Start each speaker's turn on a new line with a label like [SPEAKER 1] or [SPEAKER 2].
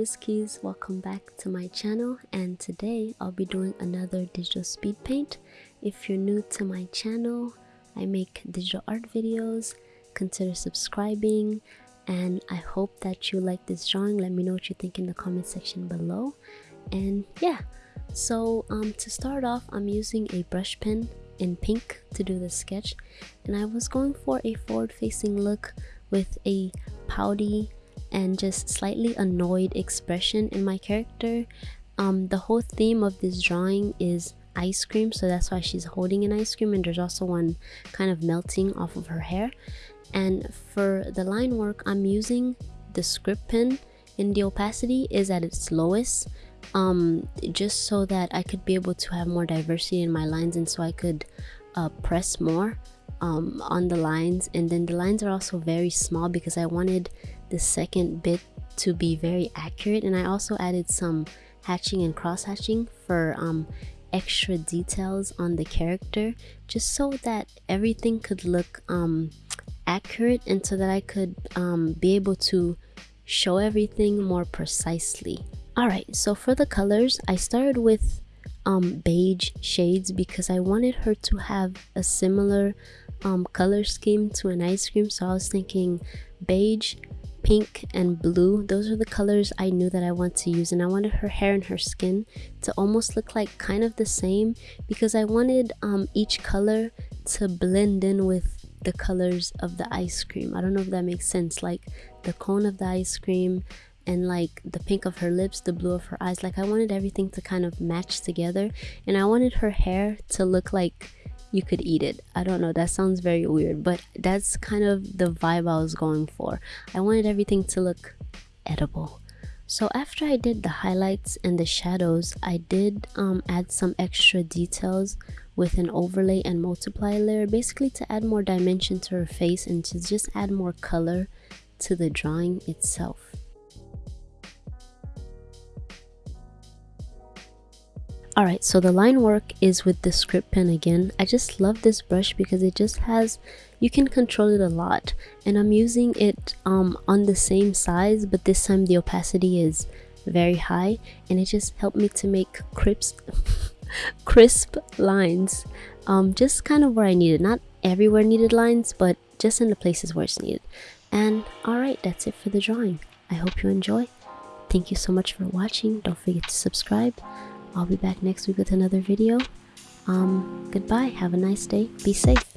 [SPEAKER 1] is Keys, welcome back to my channel and today I'll be doing another digital speed paint. If you're new to my channel, I make digital art videos, consider subscribing and I hope that you like this drawing. Let me know what you think in the comment section below and yeah. So um, to start off, I'm using a brush pen in pink to do the sketch and I was going for a forward facing look with a pouty and just slightly annoyed expression in my character. Um, the whole theme of this drawing is ice cream, so that's why she's holding an ice cream, and there's also one kind of melting off of her hair. And for the line work, I'm using the script pen, and the opacity is at its lowest um, just so that I could be able to have more diversity in my lines and so I could uh, press more um, on the lines and then the lines are also very small because I wanted the second bit to be very accurate and I also added some hatching and cross hatching for um, extra details on the character just so that everything could look um, accurate and so that I could um, be able to show everything more precisely. Alright, so for the colors, I started with um, beige shades because I wanted her to have a similar um, color scheme to an ice cream. So I was thinking beige, pink and blue. Those are the colors i knew that i want to use and i wanted her hair and her skin to almost look like kind of the same because i wanted um, each color to blend in with the colors of the ice cream. I don't know if that makes sense. Like the cone of the ice cream and like the pink of her lips the blue of her eyes. Like i wanted everything to kind of match together and i wanted her hair to look like you could eat it. I don't know, that sounds very weird, but that's kind of the vibe I was going for. I wanted everything to look edible. So after I did the highlights and the shadows, I did um, add some extra details with an overlay and multiply layer, basically to add more dimension to her face and to just add more color to the drawing itself. Alright, so the line work is with the script pen again. I just love this brush because it just has, you can control it a lot. And I'm using it um, on the same size, but this time the opacity is very high. And it just helped me to make crisp, crisp lines. Um, just kind of where I needed. Not everywhere needed lines, but just in the places where it's needed. And alright, that's it for the drawing. I hope you enjoy. Thank you so much for watching. Don't forget to subscribe. I'll be back next week with another video. Um, goodbye. Have a nice day. Be safe.